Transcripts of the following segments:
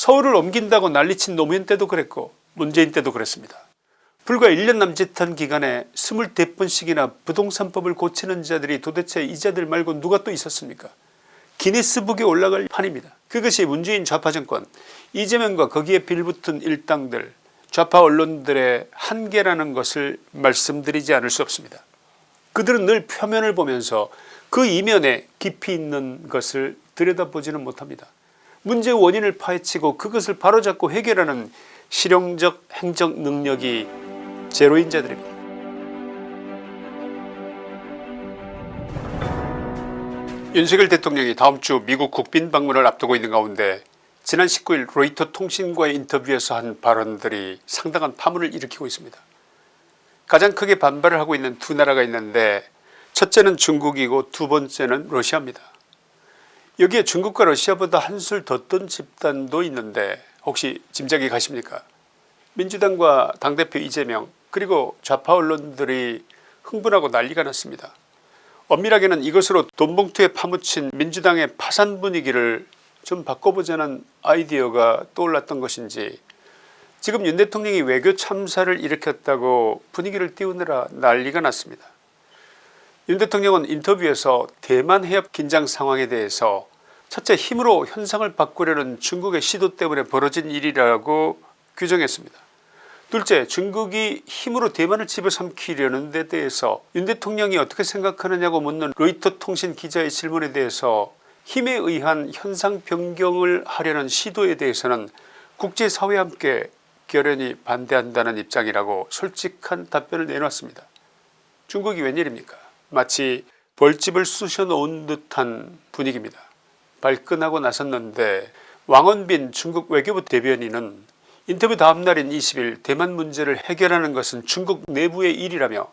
서울을 옮긴다고 난리친 노무현 때도 그랬고 문재인 때도 그랬습니다. 불과 1년 남짓한 기간에 24번씩이나 부동산법을 고치는 자들이 도대체 이 자들 말고 누가 또 있었습니까 기니스북에 올라갈 판입니다. 그것이 문재인 좌파 정권 이재명과 거기에 빌붙은 일당들 좌파 언론들의 한계라는 것을 말씀드리지 않을 수 없습니다. 그들은 늘 표면을 보면서 그 이면에 깊이 있는 것을 들여다보지는 못합니다. 문제의 원인을 파헤치고 그것을 바로잡고 해결하는 실용적 행정 능력이 제로인 자들입니다. 윤석열 대통령이 다음 주 미국 국빈 방문을 앞두고 있는 가운데 지난 19일 로이터 통신과의 인터뷰에서 한 발언들이 상당한 파문을 일으키고 있습니다. 가장 크게 반발을 하고 있는 두 나라가 있는데 첫째는 중국이고 두 번째는 러시아입니다. 여기에 중국과 러시아보다 한술 더 뜬 집단도 있는데 혹시 짐작이 가십니까 민주당과 당대표 이재명 그리고 좌파 언론들이 흥분하고 난리가 났습니다. 엄밀하게는 이것으로 돈봉투에 파묻힌 민주당의 파산 분위기를 좀 바꿔보자는 아이디어가 떠올랐던 것인지 지금 윤 대통령이 외교 참사를 일으켰다고 분위기를 띄우느라 난리가 났습니다. 윤 대통령은 인터뷰에서 대만 해협 긴장 상황에 대해서 첫째 힘으로 현상을 바꾸려는 중국의 시도 때문에 벌어진 일이라고 규정했습니다. 둘째 중국이 힘으로 대만을 집어삼키려는 데 대해서 윤 대통령이 어떻게 생각하느냐고 묻는 로이터 통신 기자의 질문에 대해서 힘에 의한 현상 변경을 하려는 시도에 대해서는 국제사회와 함께 결연히 반대한다는 입장이라고 솔직한 답변을 내놨습니다. 중국이 웬일입니까 마치 벌집을 쑤셔 놓은 듯한 분위기입니다. 발끈하고 나섰는데 왕원빈 중국 외교부 대변인은 인터뷰 다음날인 20일 대만 문제를 해결하는 것은 중국 내부의 일이라며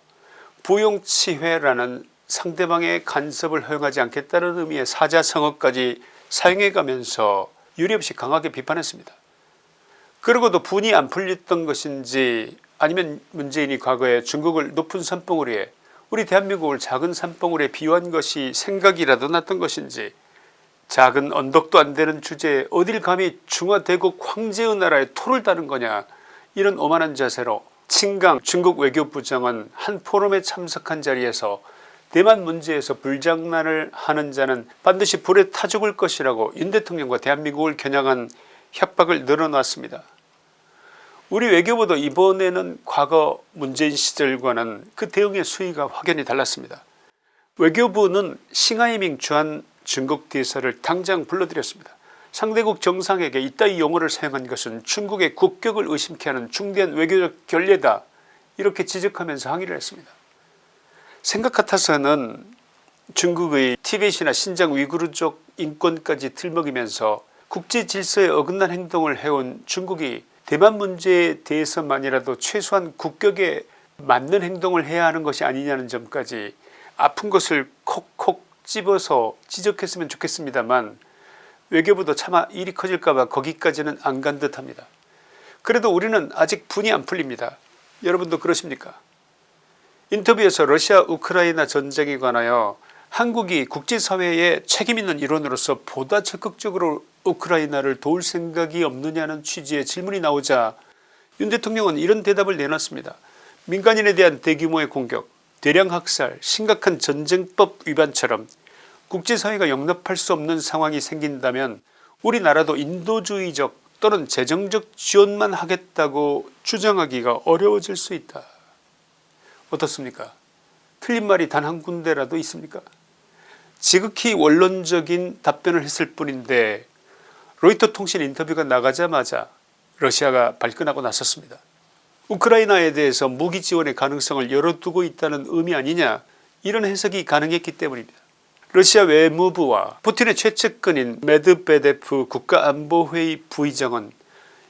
부용치회라는 상대방의 간섭을 허용하지 않겠다는 의미의 사자성어까지 사용해가면서 유례없이 강하게 비판했습니다. 그러고도 분이 안 풀렸던 것인지 아니면 문재인이 과거에 중국을 높은 산봉우리에 우리 대한민국을 작은 산봉우리에 비유한 것이 생각이라도 났던 것인지 작은 언덕도 안 되는 주제에 어딜 감히 중화대국 황제의 나라에 토를 다는 거냐 이런 오만한 자세로 친강 중국 외교부 장은 한 포럼에 참석한 자리에서 대만 문제에서 불장난을 하는 자는 반드시 불에 타 죽을 것이라고 윤 대통령과 대한민국을 겨냥한 협박을 늘어놨습니다. 우리 외교부도 이번에는 과거 문재인 시절과는 그 대응의 수위가 확연히 달랐습니다. 외교부는 싱하이밍 주한 중국 대사를 당장 불러들였습니다. 상대국 정상에게 이따위 용어를 사용한 것은 중국의 국격을 의심케 하는 중대한 외교적 결례다 이렇게 지적하면서 항의를 했습니다. 생각 같아서는 중국의 티벳이나 신장 위구르족 인권까지 들먹이면서 국제 질서에 어긋난 행동을 해온 중국이 대만 문제에 대해서만이라도 최소한 국격에 맞는 행동을 해야 하는 것이 아니냐는 점까지 아픈 것을 집어서 지적했으면 좋겠습니다만 외교부도 차마 일이 커질까봐 거기까지는 안 간 듯합니다. 그래도 우리는 아직 분이 안 풀립니다. 여러분도 그러십니까 인터뷰에서 러시아 우크라이나 전쟁에 관하여 한국이 국제사회에 책임있는 일원으로서 보다 적극적으로 우크라이나를 도울 생각이 없느냐는 취지의 질문이 나오자 윤 대통령은 이런 대답을 내놨습니다. 민간인에 대한 대규모의 공격 대량 학살 심각한 전쟁법 위반처럼 국제사회가 용납할 수 없는 상황이 생긴다면 우리나라도 인도주의적 또는 재정적 지원만 하겠다고 주장하기가 어려워질 수 있다. 어떻습니까 틀린 말이 단 한 군데라도 있습니까 지극히 원론적인 답변을 했을 뿐인데 로이터 통신 인터뷰가 나가자마자 러시아가 발끈하고 나섰습니다. 우크라이나에 대해서 무기 지원의 가능성을 열어두고 있다는 의미 아니냐 이런 해석이 가능했기 때문입니다. 러시아 외무부와 푸틴의 최측근인 메드베데프 국가안보회의 부의장은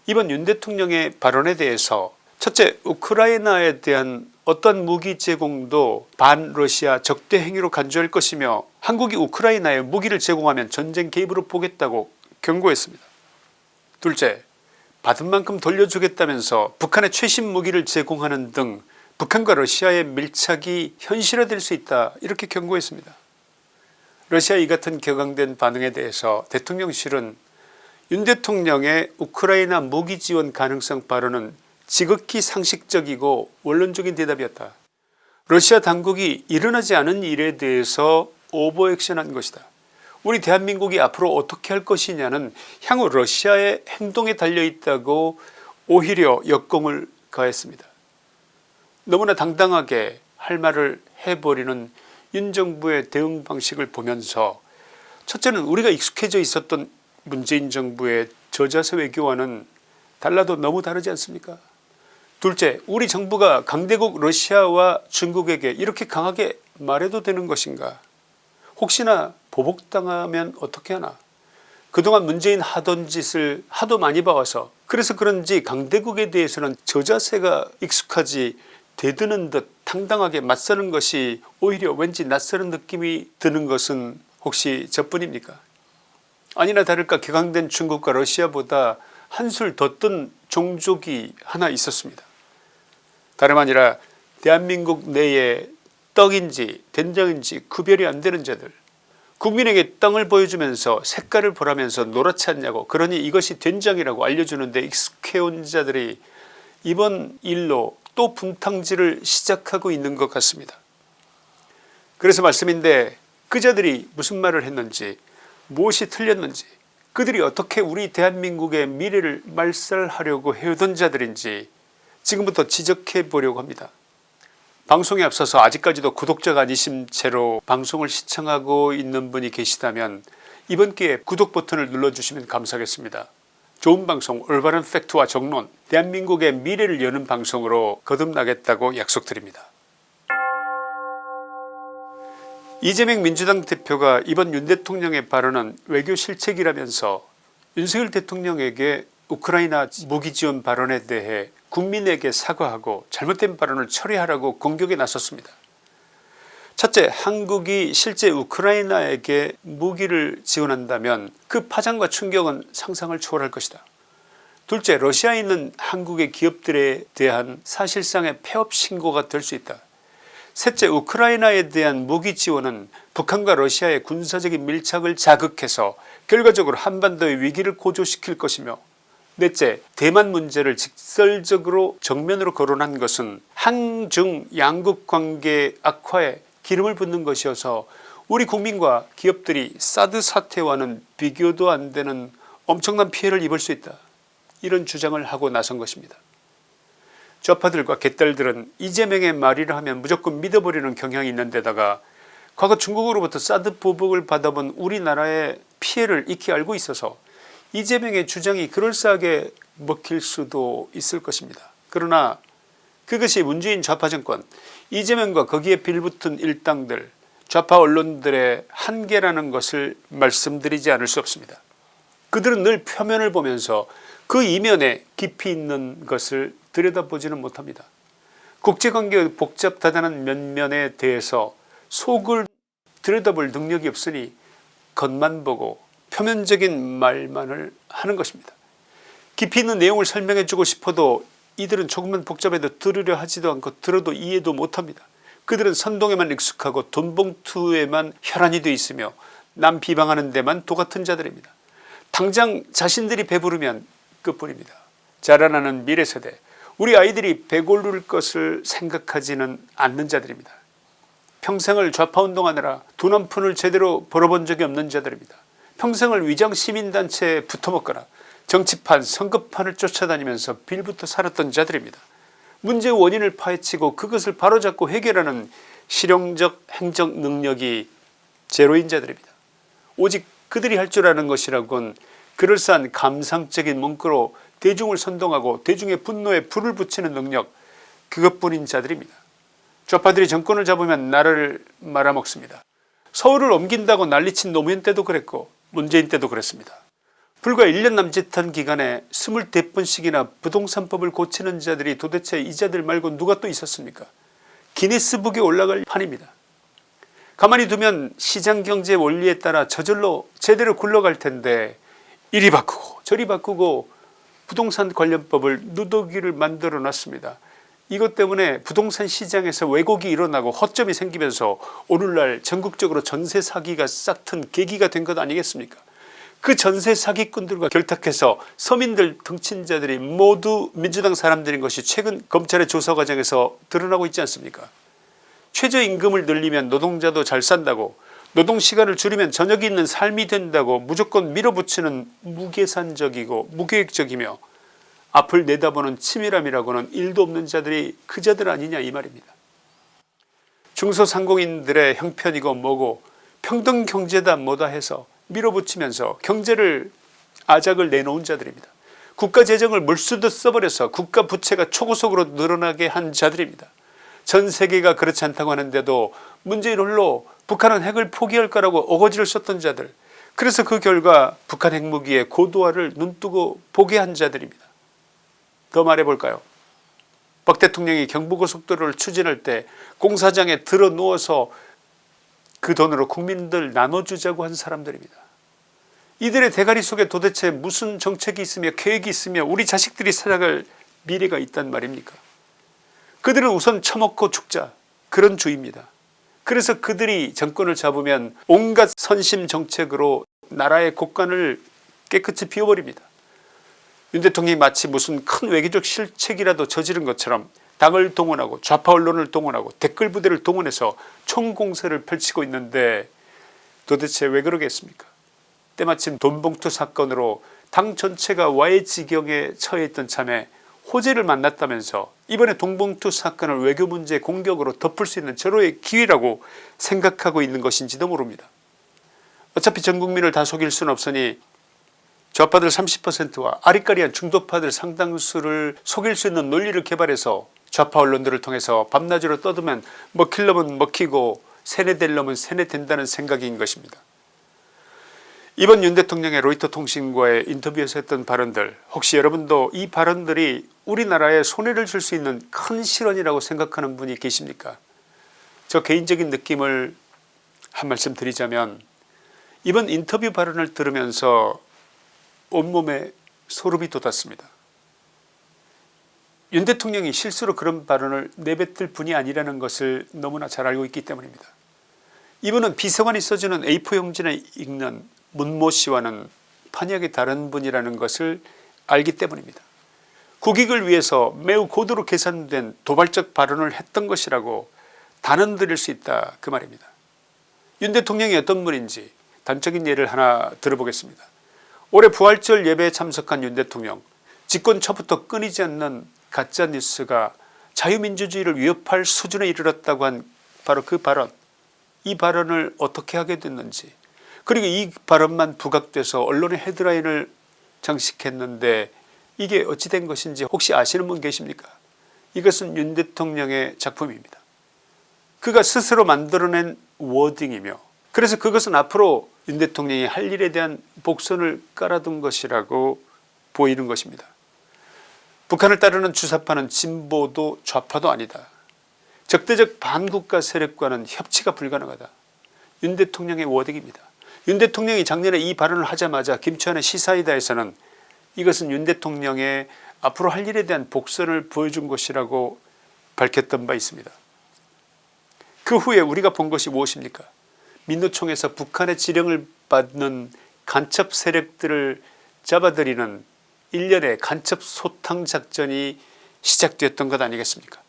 이번 윤 대통령의 발언에 대해서 첫째 우크라이나에 대한 어떤 무기 제공도 반러시아 적대 행위로 간주할 것이며 한국이 우크라이나에 무기를 제공하면 전쟁 개입으로 보겠다고 경고했습니다. 둘째 받은 만큼 돌려주겠다면서 북한의 최신 무기를 제공하는 등 북한과 러시아의 밀착이 현실화될 수 있다 이렇게 경고했습니다. 러시아 이 같은 격앙된 반응에 대해서 대통령실은 윤 대통령의 우크라이나 무기 지원 가능성 발언은 지극히 상식적이고 원론적인 대답이었다. 러시아 당국이 일어나지 않은 일에 대해서 오버액션한 것이다. 우리 대한민국이 앞으로 어떻게 할 것이냐는 향후 러시아의 행동에 달려있다고 오히려 역공을 가했습니다. 너무나 당당하게 할 말을 해버리는 윤 정부의 대응 방식을 보면서 첫째는 우리가 익숙해져 있었던 문재인 정부의 저자세 외교와는 달라도 너무 다르지 않습니까 둘째 우리 정부가 강대국 러시아와 중국에게 이렇게 강하게 말해도 되는 것인가 혹시나 보복당하면 어떻게 하나 그동안 문재인 하던 짓을 하도 많이 봐와서 그래서 그런지 강대국에 대해서는 저자세가 익숙하지 대드는 듯 당당하게 맞서는 것이 오히려 왠지 낯설은 느낌이 드는 것은 혹시 저뿐입니까 아니나 다를까 개강된 중국과 러시아보다 한술 더 뜬 종족이 하나 있었습니다. 다름 아니라 대한민국 내에 떡인지 된장인지 구별이 안되는 자들 국민에게 땅을 보여주면서 색깔을 보라면서 노랗지 않냐고 그러니 이것이 된장이라고 알려주는데 익숙해온 자들이 이번 일로 또 분탕질을 시작하고 있는 것 같습니다. 그래서 말씀인데 그 자들이 무슨 말을 했는지 무엇이 틀렸는지 그들이 어떻게 우리 대한민국의 미래를 말살하려고 해오던 자들인지 지금부터 지적해 보려고 합니다. 방송에 앞서서 아직까지도 구독자가 아니신 채로 방송을 시청하고 있는 분이 계시다면 이번 기회에 구독 버튼을 눌러주시면 감사하겠습니다. 좋은 방송 올바른 팩트와 정론 대한민국의 미래를 여는 방송으로 거듭나겠다고 약속드립니다. 이재명 민주당 대표가 이번 윤 대통령의 발언은 외교 실책이라면서 윤석열 대통령에게 우크라이나 무기지원 발언에 대해 국민에게 사과하고 잘못된 발언을 처리하라고 공격에 나섰습니다. 첫째 한국이 실제 우크라이나에게 무기를 지원한다면 그 파장과 충격은 상상을 초월할 것이다. 둘째 러시아에 있는 한국의 기업들에 대한 사실상의 폐업 신고가 될 수 있다. 셋째 우크라이나에 대한 무기 지원은 북한과 러시아의 군사적인 밀착을 자극해서 결과적으로 한반도의 위기를 고조시킬 것이며 넷째 대만 문제를 직설적으로 정면으로 거론한 것은 한중 양국 관계 악화에 기름을 붓는 것이어서 우리 국민과 기업들이 사드 사태와는 비교도 안 되는 엄청난 피해를 입을 수 있다 이런 주장을 하고 나선 것입니다. 좌파들과 개딸들은 이재명의 말이라 하면 무조건 믿어버리는 경향이 있는 데다가 과거 중국으로부터 사드 보복을 받아본 우리나라의 피해를 익히 알고 있어서 이재명의 주장이 그럴싸하게 먹힐 수도 있을 것입니다. 그러나 그것이 문재인 좌파 정권 이재명과 거기에 빌붙은 일당들 좌파 언론들의 한계라는 것을 말씀드리지 않을 수 없습니다. 그들은 늘 표면을 보면서 그 이면에 깊이 있는 것을 들여다보지는 못합니다. 국제관계의 복잡다단한 면면에 대해서 속을 들여다볼 능력이 없으니 겉만 보고 표면적인 말만을 하는 것입니다. 깊이 있는 내용을 설명해 주고 싶어도 이들은 조금만 복잡해도 들으려 하지도 않고 들어도 이해도 못합니다. 그들은 선동에만 익숙하고 돈봉투에만 혈안이 되어 있으며 남 비방하는 데만 도같은 자들입니다. 당장 자신들이 배부르면 끝뿐입니다. 자라나는 미래세대 우리 아이들이 배고를 것을 생각하지는 않는 자들입니다. 평생을 좌파운동하느라 돈 한 푼을 제대로 벌어본 적이 없는 자들입니다. 평생을 위장 시민단체에 붙어먹거나 정치판 선거판을 쫓아다니면서 빌부터 살았던 자들입니다. 문제의 원인을 파헤치고 그것을 바로잡고 해결하는 실용적 행정 능력이 제로인 자들입니다. 오직 그들이 할 줄 아는 것이라곤 그럴싸한 감상적인 문구로 대중을 선동하고 대중의 분노에 불을 붙이는 능력 그것뿐인 자들입니다. 좌파들이 정권을 잡으면 나라를 말아먹습니다. 서울을 옮긴다고 난리친 노무현 때도 그랬고 문재인 때도 그랬습니다. 불과 1년 남짓한 기간에 24번씩이나 부동산법을 고치는 자들이 도대체 이 자들 말고 누가 또 있었습니까 기네스북에 올라갈 판입니다. 가만히 두면 시장경제 원리에 따라 저절로 제대로 굴러갈 텐데 이리 바꾸고 저리 바꾸고 부동산 관련법을 누더기를 만들어 놨습니다. 이것 때문에 부동산 시장에서 왜곡이 일어나고 허점이 생기면서 오늘날 전국적으로 전세 사기가 싹튼 계기가 된 것 아니겠습니까? 그 전세 사기꾼들과 결탁해서 서민들 등친자들이 모두 민주당 사람들인 것이 최근 검찰의 조사 과정에서 드러나고 있지 않습니까? 최저임금을 늘리면 노동자도 잘 산다고 노동시간을 줄이면 저녁이 있는 삶이 된다고 무조건 밀어붙이는 무계산적이고 무계획적이며 앞을 내다보는 치밀함이라고는 일도 없는 자들이 그 자들 아니냐 이 말입니다. 중소상공인들의 형편이고 뭐고 평등경제다 뭐다 해서 밀어붙이면서 경제를 아작을 내놓은 자들입니다. 국가재정을 물수도 써버려서 국가 부채가 초고속으로 늘어나게 한 자들입니다. 전 세계가 그렇지 않다고 하는데도 문재인 홀로 북한은 핵을 포기할 거라고 어거지를 썼던 자들 그래서 그 결과 북한 핵무기의 고도화를 눈뜨고 보게 한 자들입니다. 더 말해볼까요 박 대통령이 경부고속도로를 추진할 때 공사장에 들어 누워서 그 돈으로 국민들 나눠주자고 한 사람들입니다. 이들의 대가리 속에 도대체 무슨 정책이 있으며 계획이 있으며 우리 자식들이 살아갈 미래가 있단 말입니까 그들은 우선 처먹고 죽자 그런 주의입니다. 그래서 그들이 정권을 잡으면 온갖 선심 정책으로 나라의 곳간을 깨끗이 비워버립니다. 윤 대통령이 마치 무슨 큰 외교적 실책이라도 저지른 것처럼 당을 동원하고 좌파 언론을 동원하고 댓글 부대를 동원해서 총공세를 펼치고 있는데 도대체 왜 그러겠습니까 때마침 돈봉투 사건으로 당 전체가 와해 지경에 처해 있던 참에 호재를 만났다면서 이번에 동봉투 사건을 외교 문제 공격으로 덮을 수 있는 절호의 기회라고 생각하고 있는 것인지도 모릅니다. 어차피 전 국민을 다 속일 수는 없으니 좌파들 30%와 아리까리한 중도파들 상당수를 속일 수 있는 논리를 개발해서 좌파 언론들을 통해서 밤낮으로 떠들면 먹힐 놈은 먹히고 세뇌될 놈은 세뇌된다는 생각인 것입니다. 이번 윤 대통령의 로이터 통신과의 인터뷰에서 했던 발언들 혹시 여러분도 이 발언들이 우리나라에 손해를 줄 수 있는 큰 실언이라고 생각하는 분이 계십니까 저 개인적인 느낌을 한 말씀 드리자면 이번 인터뷰 발언을 들으면서 온몸에 소름이 돋았습니다. 윤 대통령이 실수로 그런 발언을 내뱉을 분이 아니라는 것을 너무나 잘 알고 있기 때문입니다. 이분은 비서관이 써주는 A4 용지에 읽는 문모 씨와는 판약이 다른 분이라는 것을 알기 때문입니다. 국익을 위해서 매우 고도로 계산된 도발적 발언을 했던 것이라고 단언드릴 수 있다 그 말입니다. 윤 대통령이 어떤 분인지 단적인 예를 하나 들어보겠습니다. 올해 부활절 예배에 참석한 윤 대통령 집권 초부터 끊이지 않는 가짜뉴스가 자유민주주의를 위협할 수준에 이르렀다고 한 바로 그 발언 이 발언을 어떻게 하게 됐는지 그리고 이 발언만 부각돼서 언론의 헤드라인을 장식했는데 이게 어찌 된 것인지 혹시 아시는 분 계십니까 이것은 윤 대통령의 작품입니다. 그가 스스로 만들어낸 워딩이며 그래서 그것은 앞으로 윤 대통령이 할 일에 대한 복선을 깔아둔 것이라고 보이는 것입니다. 북한을 따르는 주사파는 진보도 좌파도 아니다. 적대적 반국가 세력과는 협치가 불가능하다. 윤 대통령의 워딩입니다. 윤 대통령이 작년에 이 발언을 하자마자 김치환의 시사이다에서는 이것은 윤 대통령의 앞으로 할 일에 대한 복선을 보여준 것이라고 밝혔던 바 있습니다. 그 후에 우리가 본 것이 무엇입니까 민노총에서 북한의 지령을 받는 간첩 세력들을 잡아들이는 일련의 간첩 소탕 작전이 시작되었던 것 아니겠습니까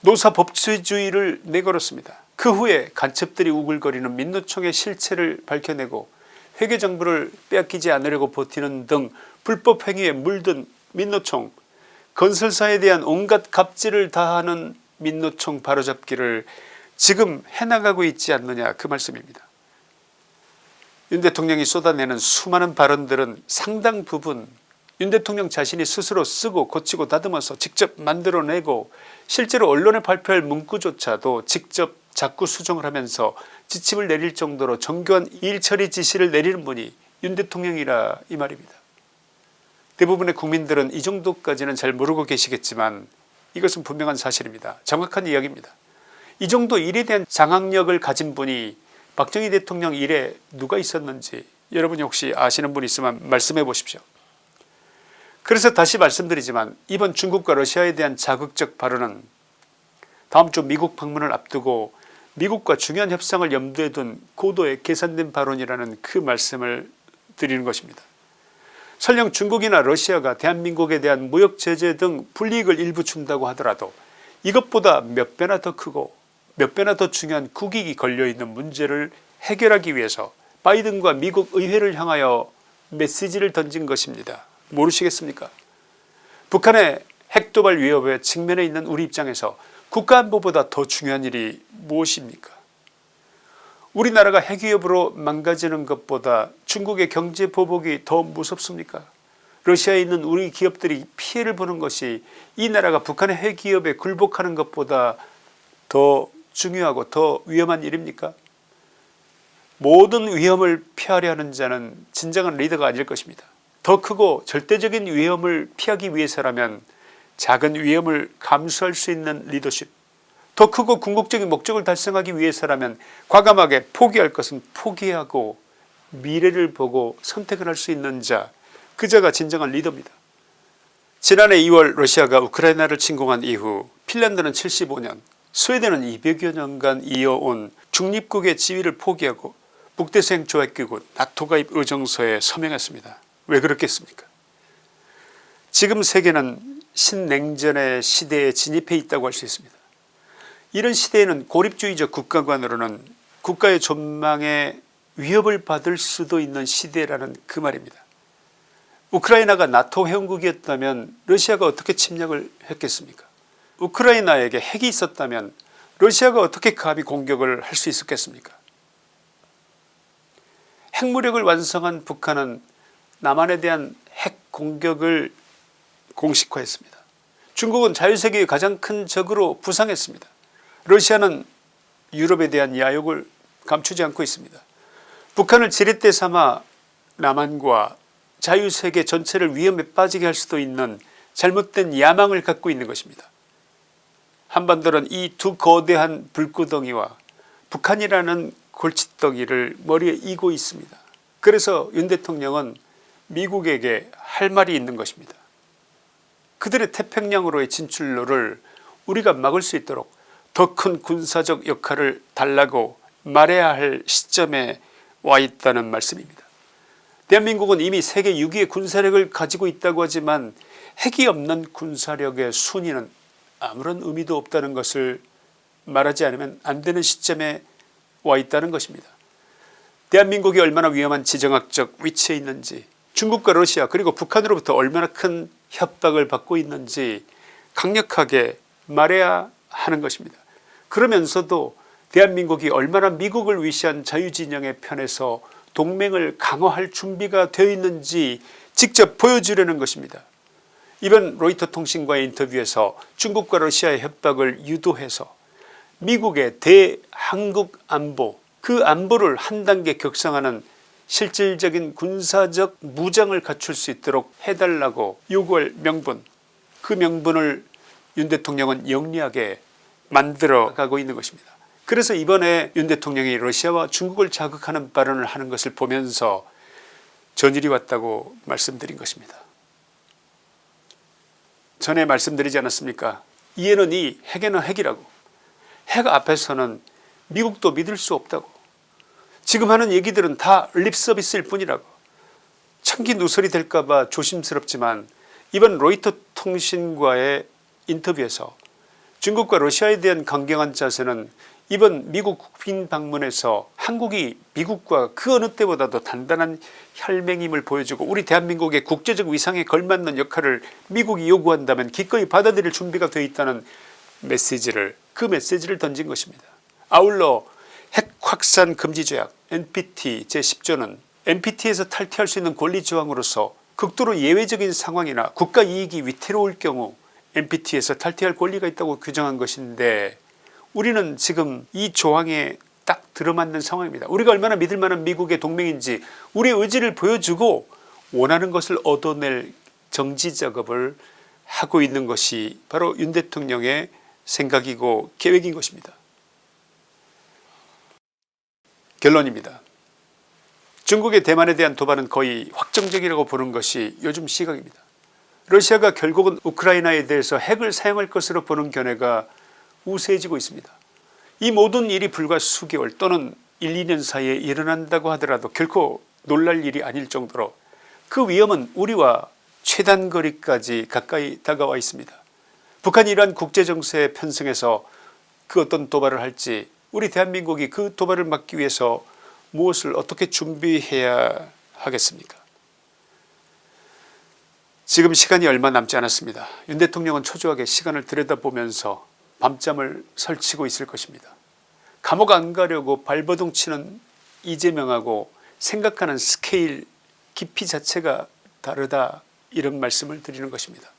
노사 법치주의를 내걸었습니다. 그 후에 간첩들이 우글거리는 민노총의 실체를 밝혀내고 회계정부를 빼앗기지 않으려고 버티는 등 불법 행위에 물든 민노총 건설사에 대한 온갖 갑질을 다하는 민노총 바로잡기를 지금 해나가고 있지 않느냐 그 말씀입니다. 윤 대통령이 쏟아내는 수많은 발언들은 상당 부분 윤 대통령 자신이 스스로 쓰고 고치고 다듬어서 직접 만들어내고 실제로 언론에 발표할 문구조차도 직접 자꾸 수정을 하면서 지침을 내릴 정도로 정교한 일처리 지시를 내리는 분이 윤 대통령이라 이 말입니다. 대부분의 국민들은 이 정도까지는 잘 모르고 계시겠지만 이것은 분명한 사실입니다. 정확한 이야기입니다. 이 정도 일에 대한 장악력을 가진 분이 박정희 대통령 일에 누가 있었는지 여러분이 혹시 아시는 분 있으면 말씀해 보십시오. 그래서 다시 말씀드리지만 이번 중국과 러시아에 대한 자극적 발언은 다음 주 미국 방문을 앞두고 미국과 중요한 협상을 염두에 둔 고도의 계산된 발언이라는 그 말씀을 말씀드리는 것입니다. 설령 중국이나 러시아가 대한민국에 대한 무역 제재 등 불이익을 일부 준다고 하더라도 이것보다 몇 배나 더 크고 몇 배나 더 중요한 국익이 걸려있는 문제를 해결하기 위해서 바이든과 미국 의회를 향하여 메시지를 던진 것입니다. 모르시겠습니까? 북한의 핵도발 위협에 직면해 있는 우리 입장에서 국가안보보다 더 중요한 일이 무엇입니까? 우리나라가 핵위협으로 망가지는 것보다 중국의 경제 보복이 더 무섭습니까? 러시아에 있는 우리 기업들이 피해를 보는 것이 이 나라가 북한의 핵위협에 굴복하는 것보다 더 중요하고 더 위험한 일입니까 모든 위험을 피하려 하는 자는 진정한 리더가 아닐 것입니다. 더 크고 절대적인 위험을 피하기 위해서라면 작은 위험을 감수할 수 있는 리더십 더 크고 궁극적인 목적을 달성하기 위해서라면 과감하게 포기할 것은 포기하고 미래를 보고 선택을 할 수 있는 자 그자가 진정한 리더입니다. 지난해 2월 러시아가 우크라이나를 침공한 이후 핀란드는 75년 스웨덴은 200여 년간 이어온 중립국의 지위를 포기하고 북대서양 조약기구 나토 가입 의정서에 서명했습니다. 왜 그렇겠습니까 지금 세계는 신냉전의 시대에 진입해 있다고 할 수 있습니다. 이런 시대에는 고립주의적 국가관으로는 국가의 존망에 위협을 받을 수도 있는 시대라는 그 말입니다. 우크라이나가 나토 회원국이었다면 러시아가 어떻게 침략을 했겠습니까 우크라이나에게 핵이 있었다면 러시아가 어떻게 감히 공격을 할 수 있었겠습니까 핵무력을 완성한 북한은 남한에 대한 핵 공격을 공식화했습니다. 중국은 자유세계의 가장 큰 적으로 부상했습니다. 러시아는 유럽에 대한 야욕을 감추지 않고 있습니다. 북한을 지렛대 삼아 남한과 자유세계 전체를 위험에 빠지게 할 수도 있는 잘못된 야망을 갖고 있는 것입니다. 한반도는 이 두 거대한 불구덩이와 북한이라는 골칫덩이를 머리에 이고 있습니다. 그래서 윤 대통령은 미국에게 할 말이 있는 것입니다. 그들의 태평양으로의 진출로를 우리가 막을 수 있도록 더 큰 군사적 역할을 달라고 말해야 할 시점에 와 있다는 말씀입니다. 대한민국은 이미 세계 6위의 군사력을 가지고 있다고 하지만 핵이 없는 군사력의 순위는 아무런 의미도 없다는 것을 말하지 않으면 안 되는 시점에 와 있다는 것입니다. 대한민국이 얼마나 위험한 지정학적 위치에 있는지 중국과 러시아 그리고 북한으로부터 얼마나 큰 협박을 받고 있는지 강력하게 말해야 하는 것입니다. 그러면서도 대한민국이 얼마나 미국을 위시한 자유진영의 편에서 동맹을 강화할 준비가 되어 있는지 직접 보여주려는 것입니다. 이번 로이터 통신과의 인터뷰에서 중국과 러시아의 협박을 유도해서 미국의 대한국 안보 그 안보를 한 단계 격상하는 실질적인 군사적 무장을 갖출 수 있도록 해달라고 요구할 명분 그 명분을 윤 대통령은 영리하게 만들어 가고 있는 것입니다. 그래서 이번에 윤 대통령이 러시아와 중국을 자극하는 발언을 하는 것을 보면서 전일이 왔다고 말씀드린 것입니다. 전에 말씀드리지 않았습니까? 이에는 이 핵에는 핵이라고. 핵 앞에서는 미국도 믿을 수 없다고. 지금 하는 얘기들은 다 립서비스일 뿐이라고. 참기 누설이 될까봐 조심스럽지만 이번 로이터 통신과의 인터뷰에서 중국과 러시아에 대한 강경한 자세는 이번 미국 국빈 방문에서 한국이 미국과 그 어느 때보다도 단단한 혈맹임을 보여주고 우리 대한민국의 국제적 위상에 걸맞는 역할을 미국이 요구한다면 기꺼이 받아들일 준비가 되어 있다는 메시지를 그 메시지를 던진 것입니다. 아울러 핵 확산 금지 조약 NPT 제10조는 NPT에서 탈퇴할 수 있는 권리 조항으로서 극도로 예외적인 상황이나 국가 이익이 위태로울 경우 NPT에서 탈퇴할 권리가 있다고 규정한 것인데 우리는 지금 이 조항에 딱 들어맞는 상황입니다. 우리가 얼마나 믿을 만한 미국의 동맹인지 우리의 의지를 보여주고 원하는 것을 얻어낼 정지 작업을 하고 있는 것이 바로 윤 대통령의 생각이고 계획인 것입니다. 결론입니다. 중국의 대만에 대한 도발은 거의 확정적이라고 보는 것이 요즘 시각입니다. 러시아가 결국은 우크라이나에 대해서 핵을 사용할 것으로 보는 견해가 우세해지고 있습니다. 이 모든 일이 불과 수개월 또는 1, 2년 사이에 일어난다고 하더라도 결코 놀랄 일이 아닐 정도로 그 위험은 우리와 최단거리까지 가까이 다가와 있습니다. 북한이 이러한 국제정세에 편승해서 그 어떤 도발을 할지 우리 대한민국이 그 도발을 막기 위해서 무엇을 어떻게 준비해야 하겠습니까 지금 시간이 얼마 남지 않았습니다. 윤 대통령은 초조하게 시간을 들여다보면서 밤잠을 설치고 있을 것입니다. 감옥 안 가려고 발버둥 치는 이재명하고 생각하는 스케일 깊이 자체가 다르다 이런 말씀을 드리는 것입니다.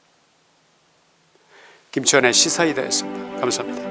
김치환의 시사이다였습니다. 감사합니다.